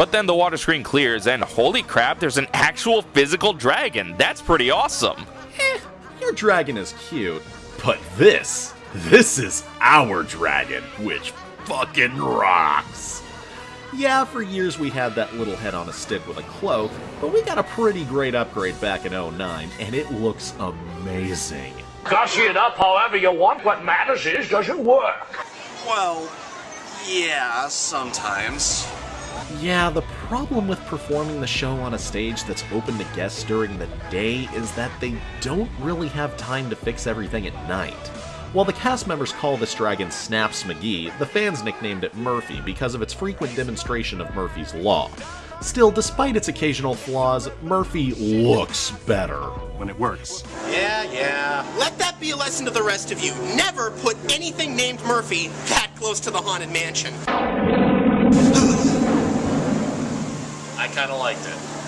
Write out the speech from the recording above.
But then the water screen clears, and holy crap, there's an actual physical dragon. That's pretty awesome. Eh, your dragon is cute, but this, this is our dragon, which fucking rocks. Yeah, for years we had that little head on a stick with a cloak, but we got a pretty great upgrade back in 09, and it looks amazing. Gussy it up however you want, what matters is, does it work? Well, yeah, sometimes. Yeah, the problem with performing the show on a stage that's open to guests during the day is that they don't really have time to fix everything at night. While the cast members call this dragon Snaps McGee, the fans nicknamed it Murphy because of its frequent demonstration of Murphy's Law. Still, despite its occasional flaws, Murphy looks better. When it works. Yeah, yeah. Let that be a lesson to the rest of you. Never put anything named Murphy that close to the Haunted Mansion kind of liked it.